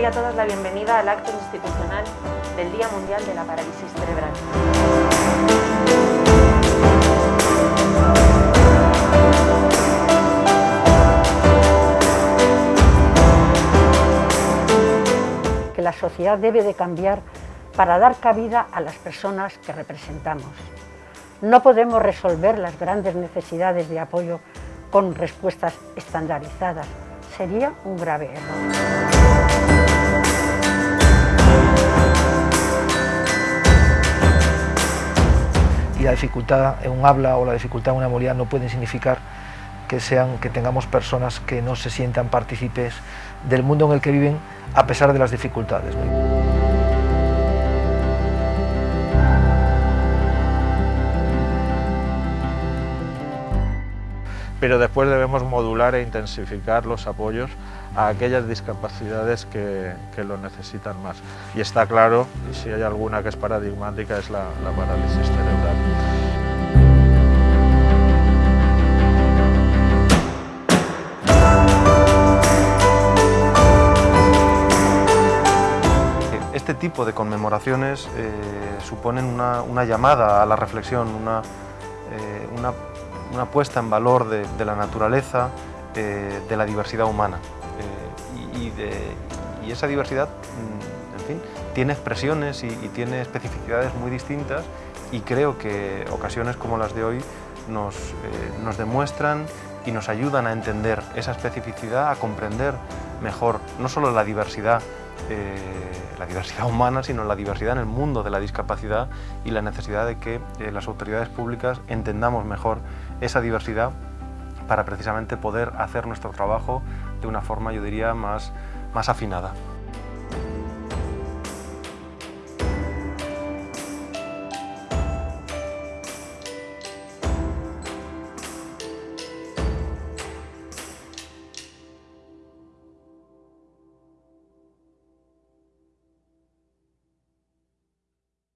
doy a todos la bienvenida al acto institucional del Día Mundial de la Parálisis Cerebral. Que la sociedad debe de cambiar para dar cabida a las personas que representamos. No podemos resolver las grandes necesidades de apoyo con respuestas estandarizadas. Sería un grave error. Y la dificultad en un habla o la dificultad en una movilidad no pueden significar que, sean, que tengamos personas que no se sientan partícipes del mundo en el que viven a pesar de las dificultades. pero después debemos modular e intensificar los apoyos a aquellas discapacidades que, que, lo necesitan más. Y está claro, si hay alguna que es paradigmática, es la parálisis cerebral. Este tipo de conmemoraciones eh, suponen una, llamada a la reflexión, una, eh, una puesta en valor de, la naturaleza, eh, de la diversidad humana. Y, esa diversidad, mm, en fin, tiene expresiones y, tiene especificidades muy distintas y creo que ocasiones como las de hoy nos, nos demuestran y nos ayudan a entender esa especificidad, a comprender mejor no solo la diversidad eh, la diversidad humana, sino la diversidad en el mundo de la discapacidad y la necesidad de que eh, las autoridades públicas entendamos mejor esa diversidad para precisamente poder hacer nuestro trabajo de una forma, yo diría, más, más afinada.